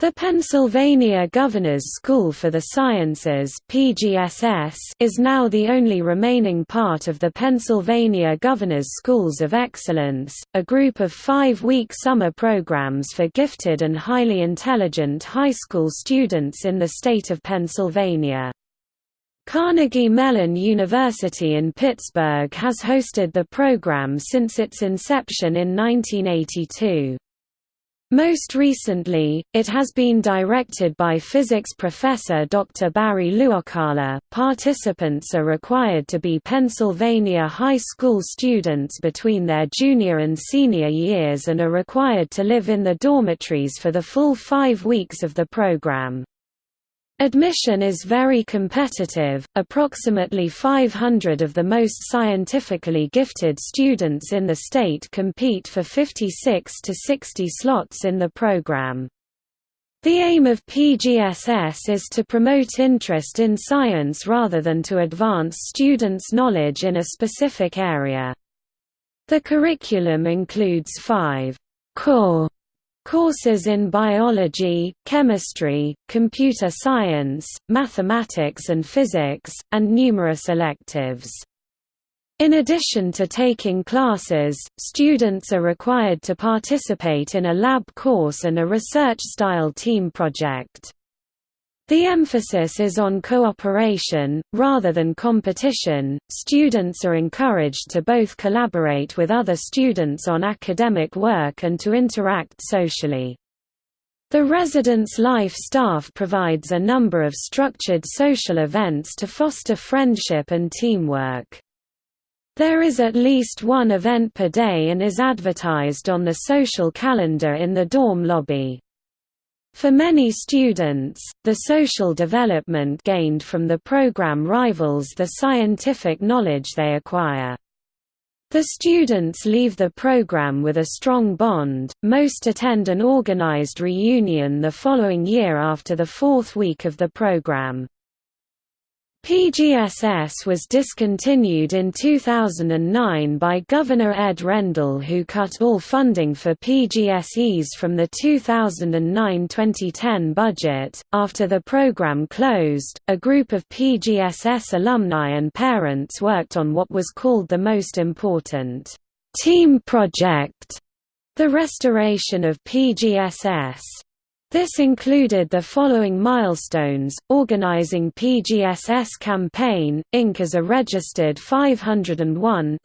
The Pennsylvania Governor's School for the Sciences PGSS is now the only remaining part of the Pennsylvania Governor's Schools of Excellence, a group of five-week summer programs for gifted and highly intelligent high school students in the state of Pennsylvania. Carnegie Mellon University in Pittsburgh has hosted the program since its inception in 1982. Most recently, it has been directed by physics professor Dr. Barry Luokala. Participants are required to be Pennsylvania high school students between their junior and senior years and are required to live in the dormitories for the full five weeks of the program. Admission is very competitive, approximately 500 of the most scientifically gifted students in the state compete for 56 to 60 slots in the program. The aim of PGSS is to promote interest in science rather than to advance students' knowledge in a specific area. The curriculum includes five core Courses in biology, chemistry, computer science, mathematics and physics, and numerous electives. In addition to taking classes, students are required to participate in a lab course and a research-style team project. The emphasis is on cooperation, rather than competition. Students are encouraged to both collaborate with other students on academic work and to interact socially. The residence life staff provides a number of structured social events to foster friendship and teamwork. There is at least one event per day and is advertised on the social calendar in the dorm lobby. For many students, the social development gained from the program rivals the scientific knowledge they acquire. The students leave the program with a strong bond, most attend an organized reunion the following year after the fourth week of the program. PGSS was discontinued in 2009 by Governor Ed Rendell who cut all funding for PGSEs from the 2009-2010 budget. After the program closed, a group of PGSS alumni and parents worked on what was called the most important team project, the restoration of PGSS. This included the following milestones, organizing PGSS campaign, Inc. as a registered 501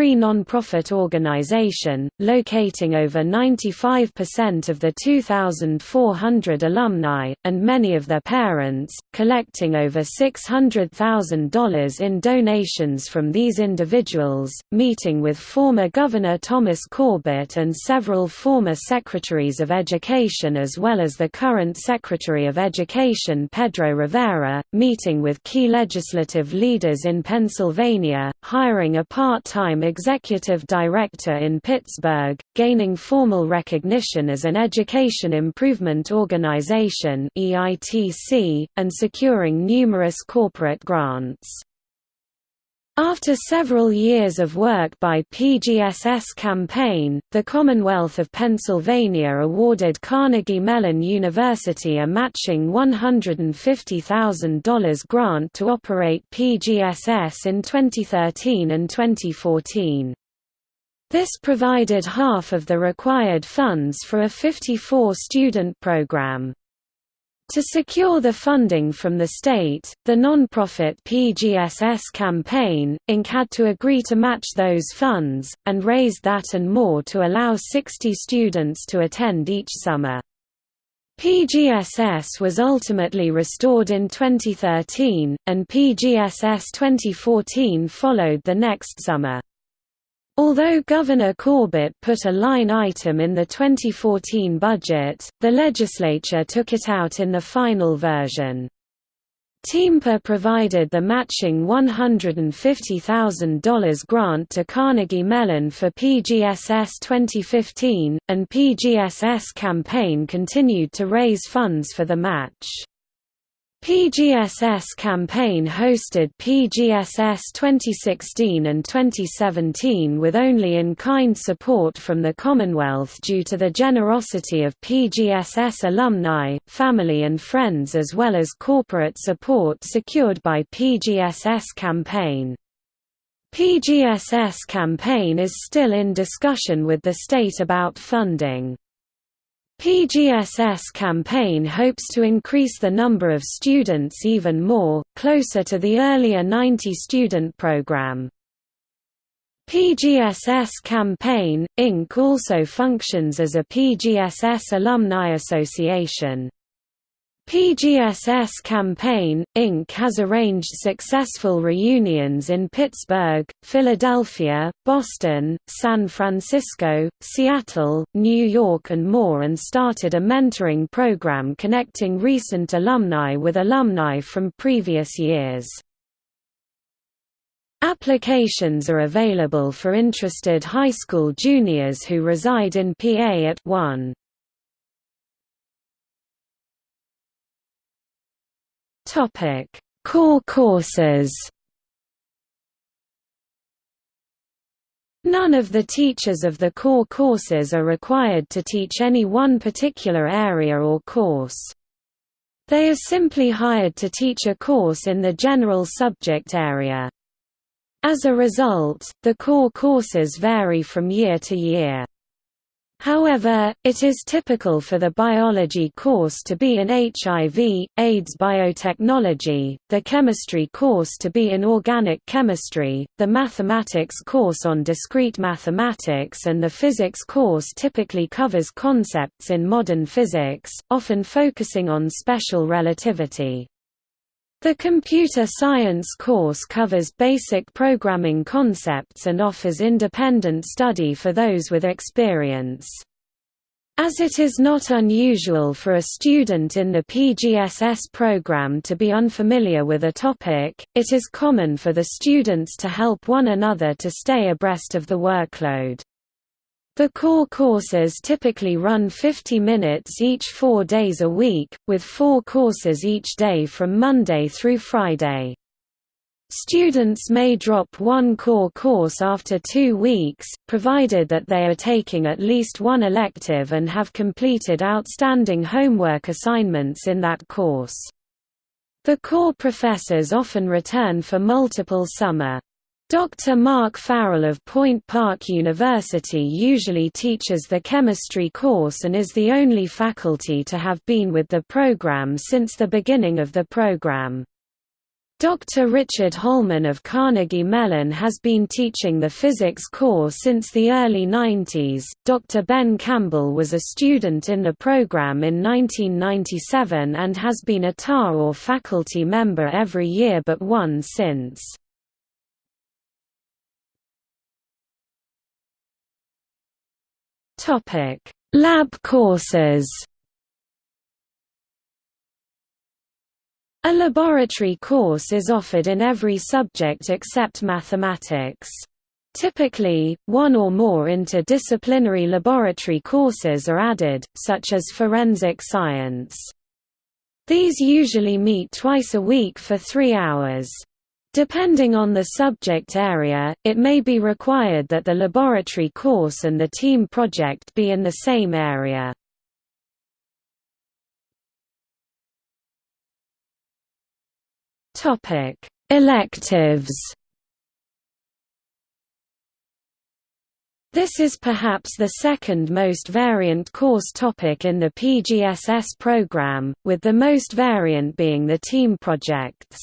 non-profit organization, locating over 95% of the 2,400 alumni, and many of their parents, collecting over $600,000 in donations from these individuals, meeting with former Governor Thomas Corbett and several former Secretaries of Education as well as the current Secretary of Education Pedro Rivera, meeting with key legislative leaders in Pennsylvania, hiring a part-time executive director in Pittsburgh, gaining formal recognition as an Education Improvement Organization and securing numerous corporate grants. After several years of work by PGSS campaign, the Commonwealth of Pennsylvania awarded Carnegie Mellon University a matching $150,000 grant to operate PGSS in 2013 and 2014. This provided half of the required funds for a 54-student program. To secure the funding from the state, the non-profit PGSS campaign, Inc. had to agree to match those funds, and raised that and more to allow 60 students to attend each summer. PGSS was ultimately restored in 2013, and PGSS 2014 followed the next summer. Although Governor Corbett put a line item in the 2014 budget, the legislature took it out in the final version. TEAMPA provided the matching $150,000 grant to Carnegie Mellon for PGSS 2015, and PGSS campaign continued to raise funds for the match. PGSS campaign hosted PGSS 2016 and 2017 with only in-kind support from the Commonwealth due to the generosity of PGSS alumni, family and friends as well as corporate support secured by PGSS campaign. PGSS campaign is still in discussion with the state about funding. PGSS campaign hopes to increase the number of students even more, closer to the earlier 90-student program. PGSS Campaign, Inc. also functions as a PGSS alumni association. PGSS Campaign, Inc. has arranged successful reunions in Pittsburgh, Philadelphia, Boston, San Francisco, Seattle, New York and more and started a mentoring program connecting recent alumni with alumni from previous years. Applications are available for interested high school juniors who reside in PA at 1. Topic: Core courses. None of the teachers of the core courses are required to teach any one particular area or course. They are simply hired to teach a course in the general subject area. As a result, the core courses vary from year to year. However, it is typical for the biology course to be in HIV, AIDS biotechnology, the chemistry course to be in organic chemistry, the mathematics course on discrete mathematics and the physics course typically covers concepts in modern physics, often focusing on special relativity. The computer science course covers basic programming concepts and offers independent study for those with experience. As it is not unusual for a student in the PGSS program to be unfamiliar with a topic, it is common for the students to help one another to stay abreast of the workload. The core courses typically run 50 minutes each four days a week, with four courses each day from Monday through Friday. Students may drop one core course after two weeks, provided that they are taking at least one elective and have completed outstanding homework assignments in that course. The core professors often return for multiple summer Dr. Mark Farrell of Point Park University usually teaches the chemistry course and is the only faculty to have been with the program since the beginning of the program. Dr. Richard Holman of Carnegie Mellon has been teaching the physics course since the early 90s. Dr. Ben Campbell was a student in the program in 1997 and has been a TAR or faculty member every year but one since. Topic: Lab courses. A laboratory course is offered in every subject except mathematics. Typically, one or more interdisciplinary laboratory courses are added, such as forensic science. These usually meet twice a week for three hours. Depending on the subject area, it may be required that the laboratory course and the team project be in the same area. Electives This is perhaps the second most variant course topic in the PGSS program, with the most variant being the team projects.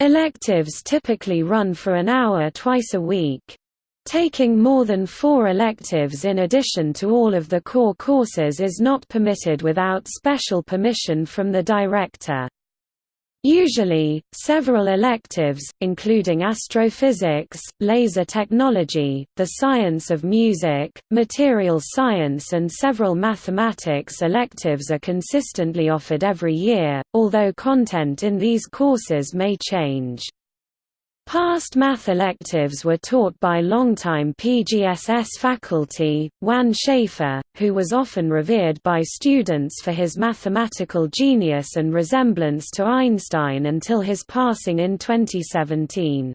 Electives typically run for an hour twice a week. Taking more than four electives in addition to all of the core courses is not permitted without special permission from the director. Usually, several electives, including astrophysics, laser technology, the science of music, material science and several mathematics electives are consistently offered every year, although content in these courses may change. Past math electives were taught by longtime PGSS faculty, Juan Schäffer, who was often revered by students for his mathematical genius and resemblance to Einstein until his passing in 2017.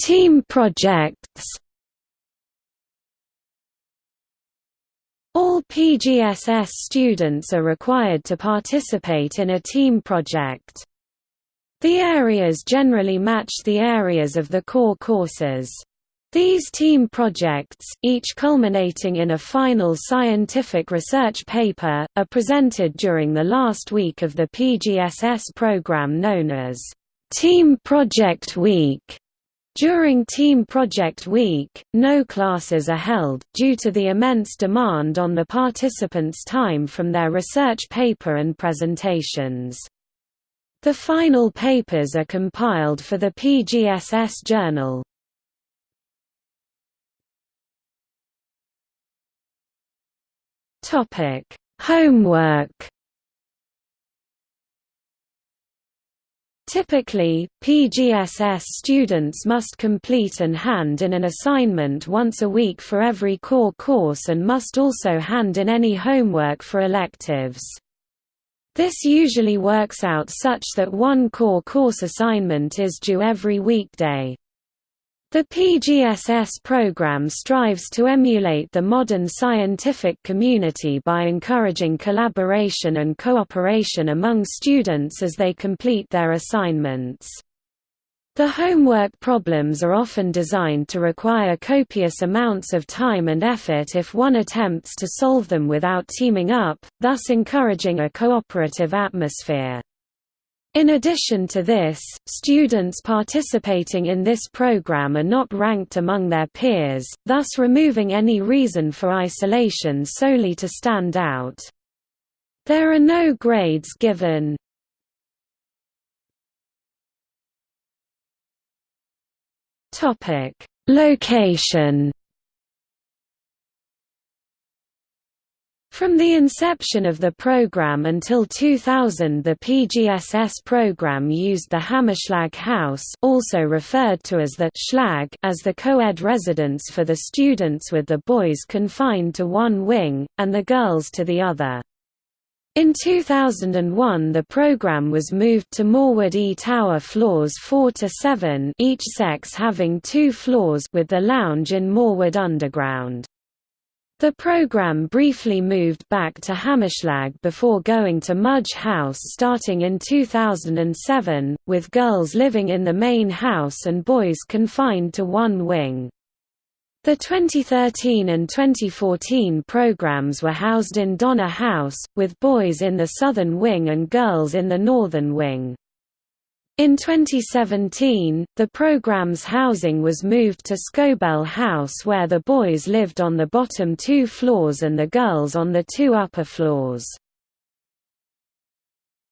Team projects All PGSS students are required to participate in a team project. The areas generally match the areas of the core courses. These team projects, each culminating in a final scientific research paper, are presented during the last week of the PGSS program known as Team Project Week. During Team Project Week, no classes are held, due to the immense demand on the participants' time from their research paper and presentations. The final papers are compiled for the PGSS journal. Homework Typically, PGSS students must complete and hand in an assignment once a week for every core course and must also hand in any homework for electives. This usually works out such that one core course assignment is due every weekday. The PGSS program strives to emulate the modern scientific community by encouraging collaboration and cooperation among students as they complete their assignments. The homework problems are often designed to require copious amounts of time and effort if one attempts to solve them without teaming up, thus encouraging a cooperative atmosphere. In addition to this, students participating in this program are not ranked among their peers, thus removing any reason for isolation solely to stand out. There are no grades given. Location From the inception of the program until 2000 the PGSS program used the Hammerschlag House also referred to as the Schlag as the co-ed residence for the students with the boys confined to one wing, and the girls to the other. In 2001 the program was moved to Morewood E Tower floors 4 to 7 each sex having two floors with the lounge in Morewood Underground. The program briefly moved back to Hammerschlag before going to Mudge House starting in 2007, with girls living in the main house and boys confined to one wing. The 2013 and 2014 programs were housed in Donner House, with boys in the southern wing and girls in the northern wing. In 2017, the program's housing was moved to Scobell House where the boys lived on the bottom two floors and the girls on the two upper floors.